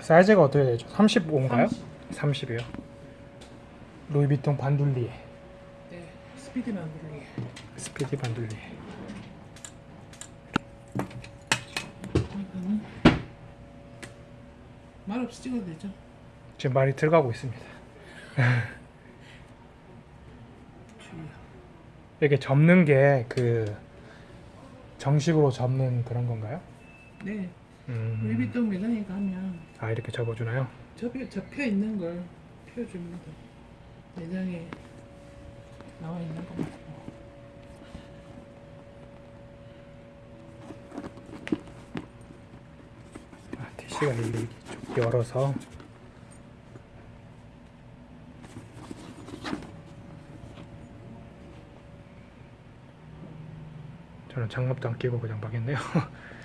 사이즈가 어떻게 되죠? 35인가요? 30. 이요 루이비통 반둘리 네, 스피드 만들기. 스피디 반둘리 이거는 말 없이 찍어도 되죠? 지금 말이 들어가고 있습니다. 이렇게 접는 게 그 정식으로 접는 그런 건가요? 네, 음. 루이비통 매장에 가면 아 이렇게 접어주나요? 접혀, 접혀 있는 걸 펴줍니다. 매장에 나와 있는 거 말고. 아, 일일이 쭉 열어서 저는 장갑도 안 끼고 그냥 막했네요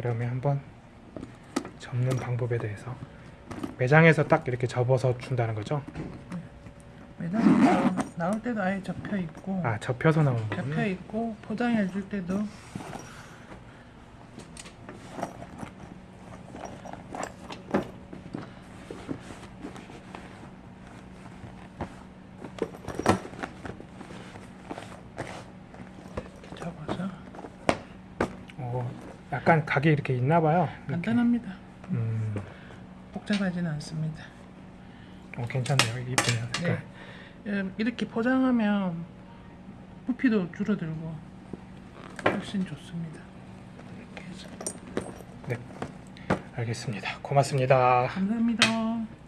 그러면 한번 접는 방법에 대해서 매장에서 딱 이렇게 접어서 준다는 거죠? 매장에서 나올 때도 아예 접혀 있고 아 접혀서 나오는 접혀 거군요 있고 포장해 줄 때도 이렇게 접어서 어, 약간 각이 이렇게 있나 봐요 이렇게. 간단합니다. 음, 복잡하지는 않습니다. 어, 괜찮네요 이쁘네요 색깔 네. 음, 이렇게 포장하면 부피도 줄어들고 훨씬 좋습니다. 이렇게 해서 알겠습니다 고맙습니다 감사합니다.